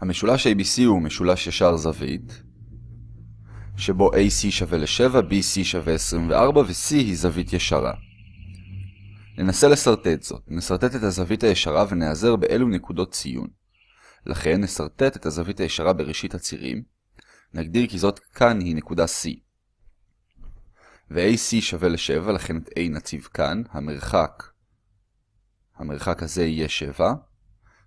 המשולש ABC הוא משולש ישר זווית, שבו AC שווה ל-7, BC שווה 24 ו-C היא זווית ישרה. ננסה לסרטט זאת. נסרטט את הזווית הישרה ונעזר באלו נקודות ציון. לכן נסרטט את הזווית הישרה בראשית הצירים. נגדיר כי זאת כאן היא נקודה C. ו-AC שווה ל-7, לכן את A נציב כאן. המרחק, המרחק הזה יהיה 7.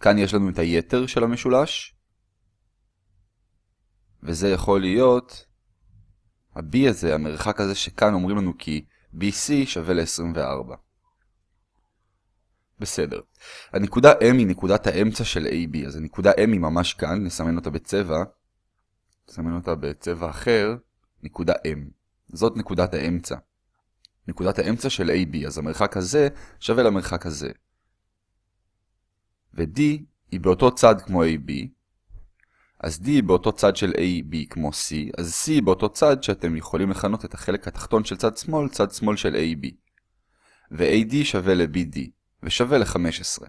כאן יש לנו את היתר של המשולש. וזה יכול להיות ה-B הזה, המרחק הזה שכאן אומרים לנו כי BC שווה ל-24. בסדר. הנקודה M היא נקודת האמצע של AB, אז הנקודה M היא ממש כאן, נסמן אותה בצבע. נסמן אותה בצבע אחר, נקודה M. זאת נקודת האמצע. נקודת האמצע של AB, אז המרחק הזה שווה למרחק הזה. ו-D היא באותו צד כמו AB, אז D באותו צד של AB כמו C, אז C באותו צד שאתם יכולים לכנות את החלק התחתון של צד שמאל, צד שמאל של AB. ו-AD שווה ל-BD, ושווה ל-15.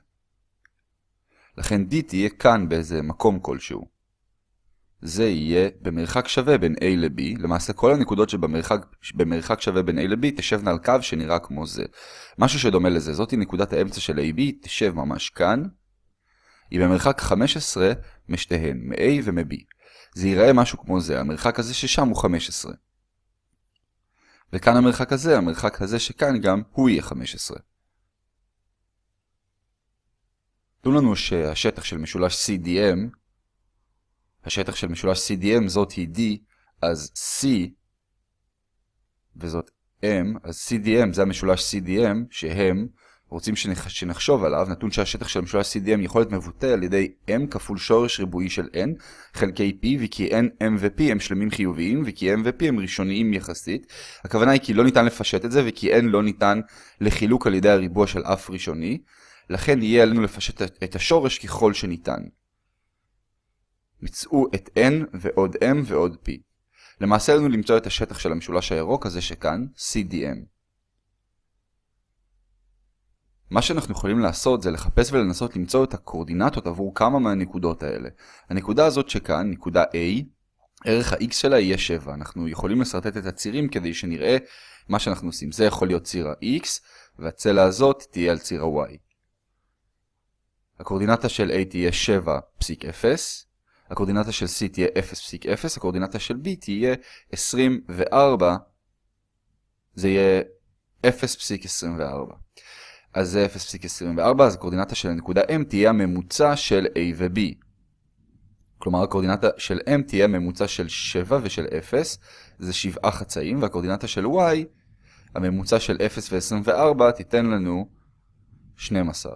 לכן D תהיה כאן באיזה מקום כלשהו. זה יהיה במרחק שווה בין A ל-B, למעשה כל הנקודות שבמרחק שווה בין A ל-B תשבנה על קו שנראה כמו זה. משהו שדומה לזה, זאתי נקודת האמצע של AB, תשב ממש כאן. היא במרחק 15 משתיהן, מ-A ומ-B. זה ייראה משהו כמו זה, המרחק הזה ששם הוא 15. וכאן המרחק הזה, המרחק הזה שכאן גם, הוא יהיה 15. תנו לנו שהשטח של משולש CDM, השטח של משולש CDM זאת היא D, אז C וזאת M, אז CDM זה המשולש CDM, שהם רוצים שנח... שנחשוב עליו, נתון שהשטח של המשולש CDM יכול להיות מבוטא על ידי M כפול שורש ריבועי של N חלקי P, וכי N, M ו-P הם שלמים חיוביים, וכי M ו-P הם ראשוניים יחסית. הכוונה היא כי לא ניתן לפשט את זה, וכי N לא ניתן לחילוק על ידי הריבוע של אף ראשוני. לכן יהיה עלינו לפשט את השורש ככל שניתן. מצאו את n ועוד m ועוד p. למעשה עלינו למצוא את השטח של המשולש הירוק הזה שכאן, CDM. מה שאנחנו יכולים לעשות זה לחפש ולנסות למצוא את הקורדינטות עבור כמה מהנקודות האלה. הנקודה הזאת שכאן, נקודה A, ערך ה-x שלה יהיה 7. אנחנו יכולים לסרטט את הצירים כדי שנראה מה שאנחנו עושים. זה יכול להיות ציר ה-x, והצלע הזאת תהיה על ציר ה-y. הקורדינטה של A תהיה 7.0, הקורדינטה של C תהיה 0.0, הקורדינטה של B תהיה 24, זה יהיה 0.24. אז זה 0.24, אז הקורדינטה של הנקודה M תהיה הממוצע של A ו-B. כלומר, הקורדינטה של M תהיה ממוצע של 7 ושל 0, זה 7 חצאים, והקורדינטה של Y, הממוצע של 0 ו-24, תיתן לנו 12.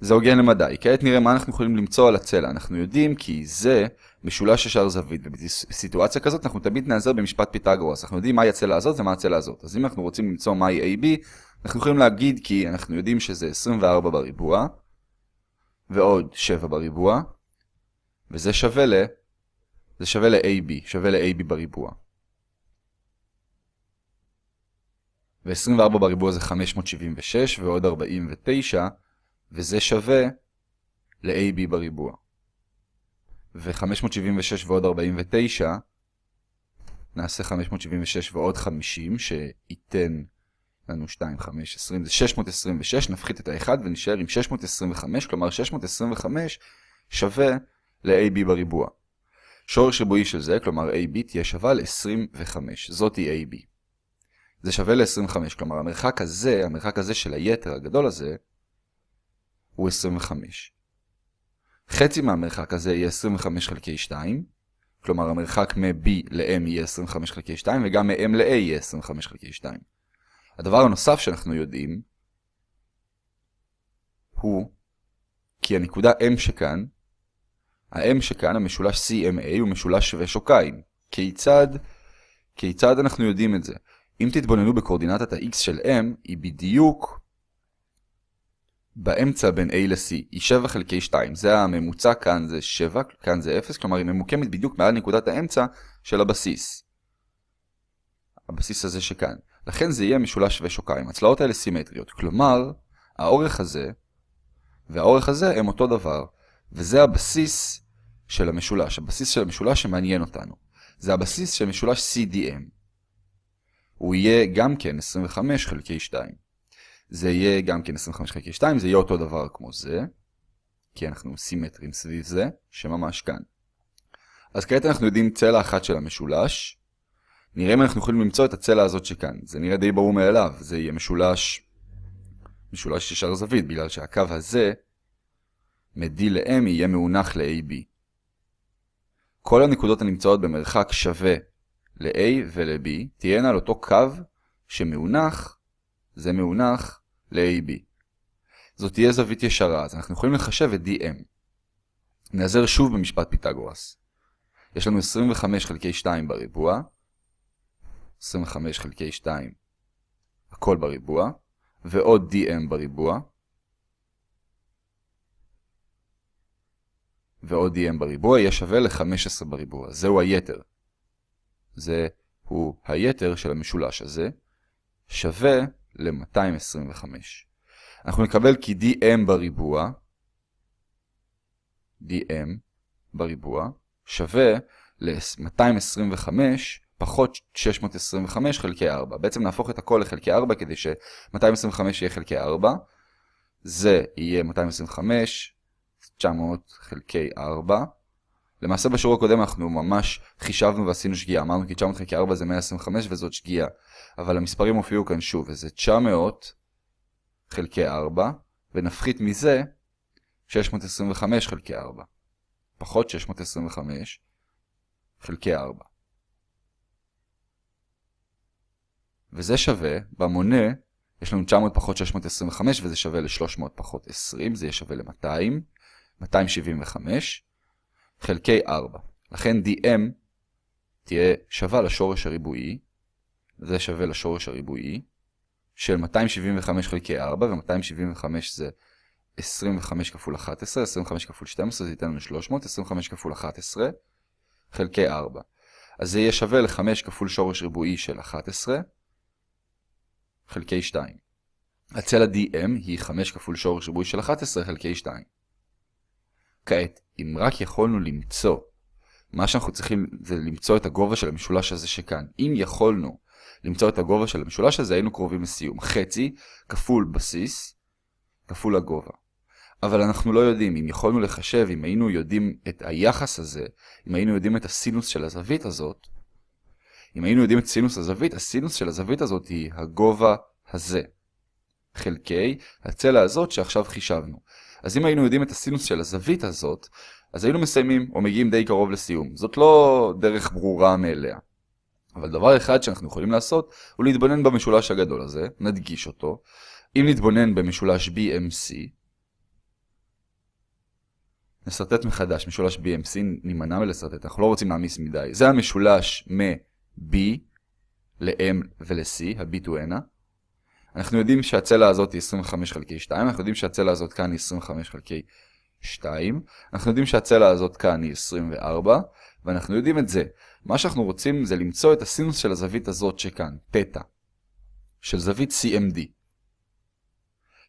זה הוגן למדי. כעת נראה מה אנחנו יכולים למצוא על הצלע. אנחנו יודעים כי זה משולש ישר זווית, ובסיטואציה כזאת אנחנו תמיד נעזר במשפט פיתגורס. אנחנו יודעים מהי הצלע הזאת ומה הצלע הזאת. אז אם אנחנו רוצים למצוא מהי AB, אנחנו יכולים להגיד כי אנחנו יודעים שזה 24 בריבוע, ועוד 7 בריבוע, וזה שווה ל... זה שווה ל-AB, שווה ל-AB בריבוע. ו-24 בריבוע זה 576 ועוד 49, וזה שווה ל-AB בריבוע. ו-576 ועוד 49, נעשה 576 ועוד 50, שייתן לנו 2, 5, 20, זה 626, נפחית את ה-1 ונשאר עם 625, כלומר 625 שווה ל-AB בריבוע. שורש ריבועי של זה, כלומר AB, תהיה שווה ל-25, זאת היא AB. זה שווה ל-25, כלומר המרחק הזה, המרחק הזה של היתר הגדול הזה, הוא 25. חצי מהמרחק הזה יהיה 25 חלקי 2, כלומר המרחק מ-B ל-M יהיה 25 חלקי 2, וגם מ-M ל-A יהיה 25 חלקי 2. הדבר הנוסף שאנחנו יודעים, הוא כי הנקודה M שכאן, ה-M שכאן, המשולש CMA, הוא משולש שווה שוקיים. כיצד, כיצד אנחנו יודעים את זה? אם תתבוננו בקורדינטת ה-X של M, היא בדיוק באמצע בין A ל-C, היא 7 חלקי 2, זה הממוצע, כאן זה 7, כאן זה 0, כלומר היא ממוקמת בדיוק מעל נקודת האמצע של הבסיס. הבסיס הזה שכאן. לכן זה יהיה משולש שווה שוקיים. הצלעות האלה סימטריות, כלומר, האורך הזה והאורך הזה הם אותו דבר, וזה הבסיס של המשולש, הבסיס של המשולש שמעניין אותנו. זה הבסיס של משולש CDM. הוא יהיה גם כן 25 חלקי 2. זה יהיה גם כן 25 חלקי 2, זה יהיה אותו דבר כמו זה, כי אנחנו סימטרים סביב זה, שממש כאן. אז כעת אנחנו יודעים צלע אחת של המשולש. נראה אם אנחנו יכולים למצוא את הצלע הזאת שכאן. זה נראה די ברור מאליו, זה יהיה משולש, משולש ישר זווית, בגלל שהקו הזה, מ-D ל-M יהיה מאונח ל-AB. כל הנקודות הנמצאות במרחק שווה ל-A ול-B תהיינה על אותו קו שמאונח, זה מאונח ל-AB. זאת תהיה זווית ישרה, אז אנחנו יכולים לחשב את DM. נעזר שוב במשפט פיתגורס. יש לנו 25 חלקי 2 בריבוע, 25 חלקי 2, הכל בריבוע, ועוד DM בריבוע, ועוד DM בריבוע יהיה שווה ל-15 בריבוע. זהו היתר. זהו היתר של המשולש הזה, שווה ל-225. אנחנו נקבל כי DM בריבוע, DM בריבוע, שווה ל-225 פחות 625 חלקי 4. בעצם נהפוך את הכל לחלקי 4 כדי ש-225 יהיה חלקי 4. זה יהיה 225, 900 חלקי 4. למעשה בשיעור הקודם אנחנו ממש חישבנו ועשינו שגיאה. אמרנו כי 900 חלקי 4 זה 125 וזאת שגיאה. אבל המספרים הופיעו כאן שוב, וזה 900 חלקי 4, ונפחית מזה 625 חלקי 4. פחות 625 חלקי 4. וזה שווה, במונה יש לנו 900 פחות 625 וזה שווה ל-300 פחות 20, זה יהיה שווה ל-200, 275, חלקי 4. לכן dm תהיה שווה לשורש הריבועי, זה שווה לשורש הריבועי, של 275 חלקי 4, ו-275 זה 25 כפול 11, 25 כפול 12 זה ייתן לנו 300, 25 כפול 11 חלקי 4. אז זה יהיה שווה ל-5 כפול שורש ריבועי של 11 חלקי 2. הצלע DM היא 5 כפול שורש ריבועי של 11 חלקי 2. כעת, אם רק יכולנו למצוא, מה שאנחנו צריכים זה למצוא את הגובה של המשולש הזה שכאן. אם יכולנו למצוא את הגובה של המשולש הזה, היינו קרובים לסיום. חצי כפול בסיס כפול הגובה. אבל אנחנו לא יודעים, אם יכולנו לחשב, אם היינו יודעים את היחס הזה, אם היינו יודעים את הסינוס של הזווית הזאת, אם היינו יודעים את סינוס הזווית, הסינוס של הזווית הזאת היא הגובה הזה. חלקי הצלע הזאת שעכשיו חישבנו. אז אם היינו יודעים את הסינוס של הזווית הזאת, אז היינו מסיימים או מגיעים די קרוב לסיום. זאת לא דרך ברורה מאליה. אבל דבר אחד שאנחנו יכולים לעשות הוא להתבונן במשולש הגדול הזה, נדגיש אותו. אם נתבונן במשולש BMC, נסרטט מחדש, משולש BMC, נימנע מלסרטט, אנחנו לא רוצים להעמיס מדי. זה המשולש מ-B ל-M ול-C, ה-B to N. אנחנו יודעים שהצלע הזאת היא 25 חלקי 2, אנחנו יודעים שהצלע הזאת כאן היא 25 חלקי 2, אנחנו יודעים שהצלע הזאת כאן היא 24, ואנחנו יודעים את זה. מה שאנחנו רוצים זה למצוא את הסינוס של הזווית הזאת שכאן, תטא, של זווית CMD.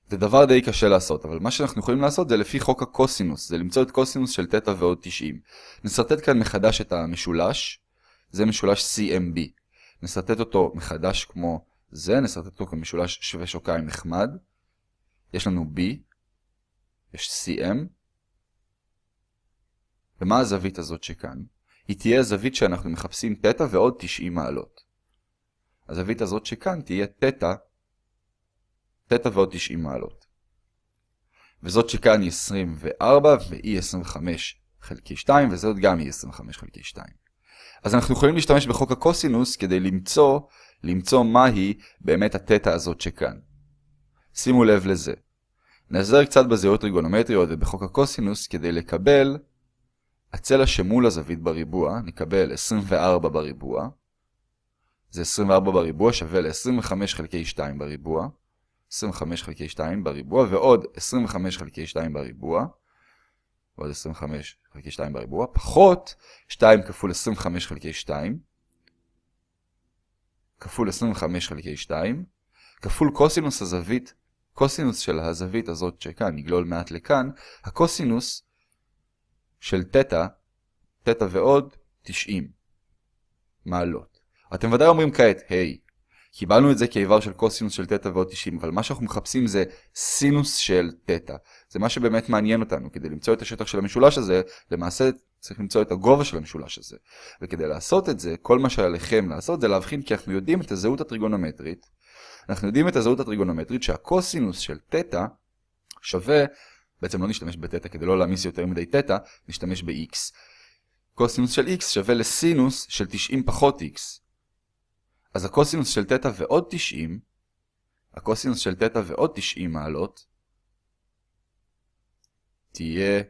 זה דבר די קשה לעשות, אבל מה שאנחנו יכולים לעשות זה לפי חוק הקוסינוס, זה למצוא את קוסינוס של תטא ועוד 90. נסרטט כאן מחדש את המשולש, זה משולש CMB. נסרטט אותו מחדש כמו זה, נסרטט אותו כמשולש שווה שוקיים נחמד. יש לנו B, יש CM, ומה הזווית הזאת שכאן? היא תהיה הזווית שאנחנו מחפשים תטא ועוד 90 מעלות. הזווית הזאת שכאן תהיה תטא, תטא ועוד 90 מעלות. וזאת שכאן היא 24 והיא 25 חלקי 2 וזאת גם היא 25 חלקי 2. אז אנחנו יכולים להשתמש בחוק הקוסינוס כדי למצוא, למצוא מהי באמת התטא הזאת שכאן. שימו לב לזה. נעזר קצת בזהות טריגונומטריות ובחוק הקוסינוס כדי לקבל הצלע שמול הזווית בריבוע, נקבל 24 בריבוע. זה 24 בריבוע שווה ל-25 חלקי 2 בריבוע. 25 חלקי 2 בריבוע, ועוד 25 חלקי 2 בריבוע. ועוד 25 חלקי 2 בריבוע, פחות 2 כפול 25 חלקי 2. כפול 25 חלקי 2. כפול קוסינוס הזווית, קוסינוס של הזווית הזאת שכאן, נגלול מעט לכאן, הקוסינוס של תטא תטא ועוד 90 מעלות. אתם ודאי אומרים כעת, היי, hey, קיבלנו את זה כאיבר של קוסינוס של תטא ועוד 90, אבל מה שאנחנו מחפשים זה סינוס של תטא. זה מה שבאמת מעניין אותנו. כדי למצוא את השטח של המשולש הזה, למעשה צריך למצוא את הגובה של המשולש הזה. וכדי לעשות את זה, כל מה שעליכם לעשות זה להבחין כי אנחנו יודעים את הזהות הטריגונומטרית. אנחנו יודעים את הזהות הטריגונומטרית שהקוסינוס של תטא שווה, בעצם לא נשתמש בתטא כדי לא להעמיס יותר מדי תטא, נשתמש ב-x. קוסינוס של x שווה לסינוס של 90 פחות x. אז הקוסינוס של תטא ועוד 90, הקוסינוס של תטא ועוד 90 מעלות, תהיה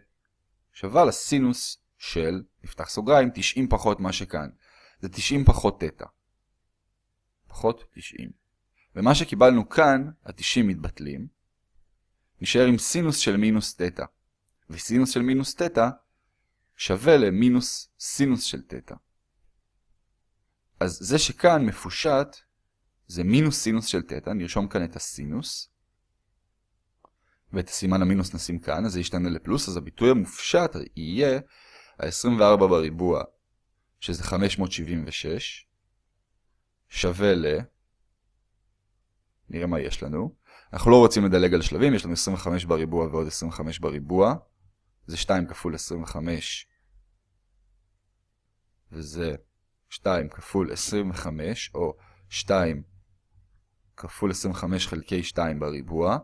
שווה לסינוס של, נפתח סוגריים, 90 פחות מה שכאן. זה 90 פחות תטא. פחות 90. ומה שקיבלנו כאן, ה-90 מתבטלים. נשאר עם סינוס של מינוס תטא. וסינוס של מינוס תטא שווה למינוס סינוס של תטא. אז זה שכאן מפושט זה מינוס סינוס של תטא, נרשום כאן את הסינוס. ואת הסימן המינוס נשים כאן, אז זה ישתנה לפלוס, אז הביטוי המופשט יהיה ה-24 בריבוע, שזה 576, שווה ל... נראה מה יש לנו. אנחנו לא רוצים לדלג על שלבים, יש לנו 25 בריבוע ועוד 25 בריבוע. זה 2 כפול 25, וזה 2 כפול 25, או 2 כפול 25 חלקי 2 בריבוע,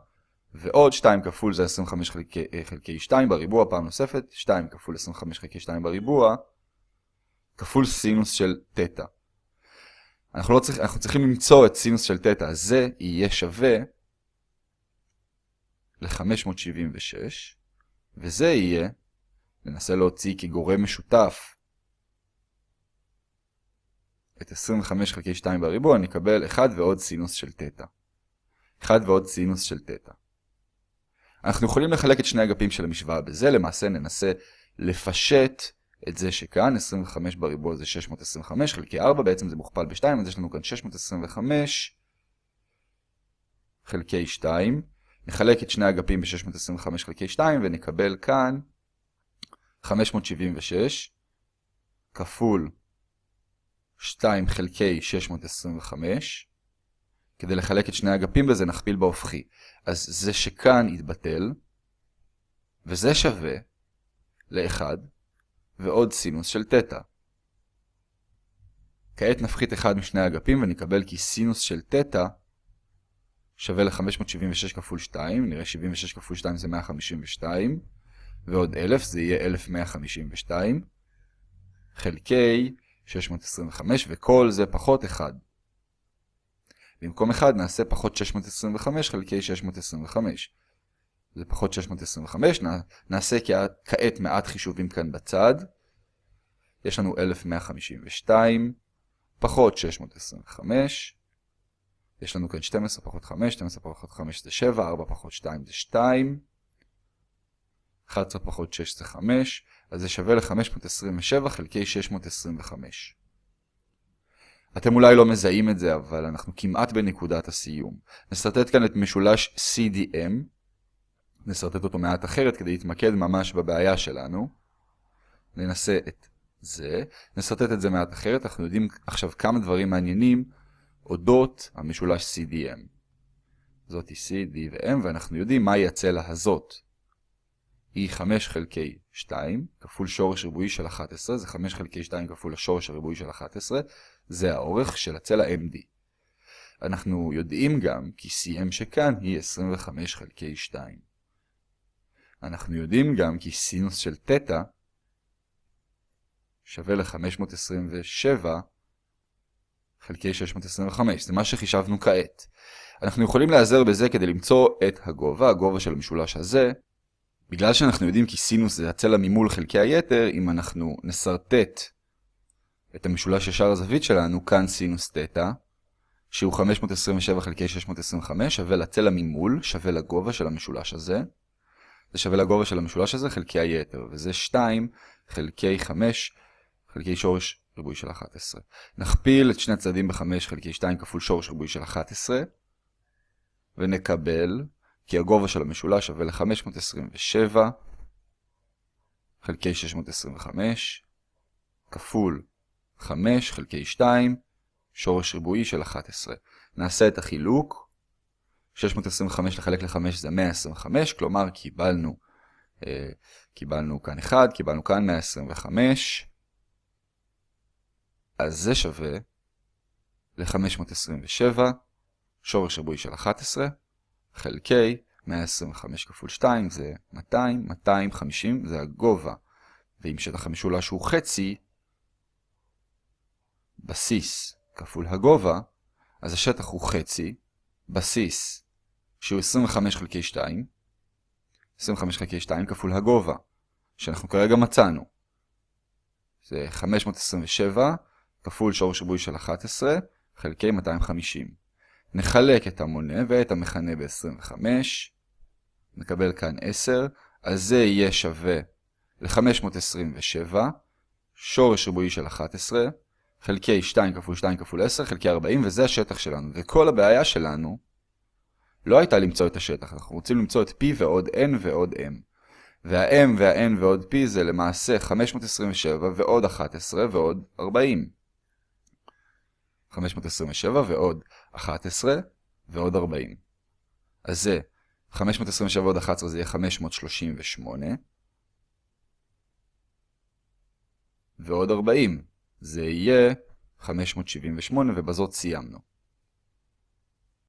ועוד 2 כפול זה 25 חלקי, אה, חלקי 2 בריבוע פעם נוספת, 2 כפול 25 חלקי 2 בריבוע, כפול סינוס של תטא. אנחנו, לא צריך, אנחנו צריכים למצוא את סינוס של תטא, אז זה יהיה שווה ל-576, וזה יהיה, ננסה להוציא כגורם משותף את 25 חלקי 2 בריבוע, נקבל 1 ועוד סינוס של תטא. 1 ועוד סינוס של תטא. אנחנו יכולים לחלק את שני אגפים של המשוואה בזה, למעשה ננסה לפשט את זה שכאן, 25 בריבוע זה 625 חלקי 4, בעצם זה מוכפל ב-2, אז יש לנו כאן 625 חלקי 2. נחלק את שני אגפים ב-625 חלקי 2 ונקבל כאן 576 כפול 2 חלקי 625. כדי לחלק את שני האגפים בזה נכפיל בהופכי. אז זה שכאן יתבטל, וזה שווה ל-1 ועוד סינוס של תטא. כעת נפחית אחד משני האגפים ונקבל כי סינוס של תטא שווה ל-576 כפול 2, נראה 76 כפול 2 זה 152, ועוד 1000 זה יהיה 1152, חלקי 625, וכל זה פחות 1. במקום 1 נעשה פחות 625 חלקי 625. זה פחות 625, נעשה כעת מעט חישובים כאן בצד. יש לנו 1152, פחות 625. יש לנו כאן 12 פחות 5, 12 פחות 5 זה 7, 4 פחות 2 זה 2. 11 פחות 6 זה 5, אז זה שווה ל-527 חלקי 625. אתם אולי לא מזהים את זה, אבל אנחנו כמעט בנקודת הסיום. נסרטט כאן את משולש CDM, נסרטט אותו מעט אחרת כדי להתמקד ממש בבעיה שלנו. ננסה את זה, נסרטט את זה מעט אחרת, אנחנו יודעים עכשיו כמה דברים מעניינים אודות המשולש CDM. זאת היא C, D ו-M, ואנחנו יודעים מהי הצלע הזאת. היא 5 חלקי 2 כפול שורש ריבועי של 11, זה 5 חלקי 2 כפול השורש הריבועי של 11, זה האורך של הצלע MD. אנחנו יודעים גם כי CM שכאן היא 25 חלקי 2. אנחנו יודעים גם כי סינוס של תטא שווה ל-527 חלקי 625, זה מה שחישבנו כעת. אנחנו יכולים להיעזר בזה כדי למצוא את הגובה, הגובה של המשולש הזה. בגלל שאנחנו יודעים כי סינוס זה הצלע ממול חלקי היתר, אם אנחנו נסרטט את המשולש ישר הזווית שלנו, כאן סינוס תטא, שהוא 527 חלקי 625, שווה לצלע ממול, שווה לגובה של המשולש הזה. זה שווה לגובה של המשולש הזה חלקי היתר, וזה 2 חלקי 5 חלקי שורש ריבוי של 11. נכפיל את שני הצדדים ב-5 חלקי 2 כפול שורש ריבוי של 11, ונקבל כי הגובה של המשולש שווה ל-527 חלקי 625, כפול 5 חלקי 2, שורש ריבועי של 11. נעשה את החילוק. 625 לחלק ל-5 זה 125, כלומר קיבלנו, אה, קיבלנו כאן 1, קיבלנו כאן 125. אז זה שווה ל-527, שורש ריבועי של 11, חלקי 125 כפול 2 זה 200, 250 זה הגובה. ואם שטח המשולש הוא חצי, בסיס כפול הגובה, אז השטח הוא חצי, בסיס שהוא 25 חלקי 2, 25 חלקי 2 כפול הגובה, שאנחנו כרגע מצאנו. זה 527 כפול שורש ריבועי של 11 חלקי 250. נחלק את המונה ואת המכנה ב-25, נקבל כאן 10, אז זה יהיה שווה ל-527, שורש ריבועי של 11, חלקי 2 כפול 2 כפול 10, חלקי 40, וזה השטח שלנו. וכל הבעיה שלנו לא הייתה למצוא את השטח, אנחנו רוצים למצוא את p ועוד n ועוד m. וה-m וה-n ועוד p זה למעשה 527 ועוד 11 ועוד 40. 527 ועוד 11 ועוד 40. אז זה 527 ועוד 11 זה יהיה 538. ועוד 40. זה יהיה 578 ובזאת סיימנו.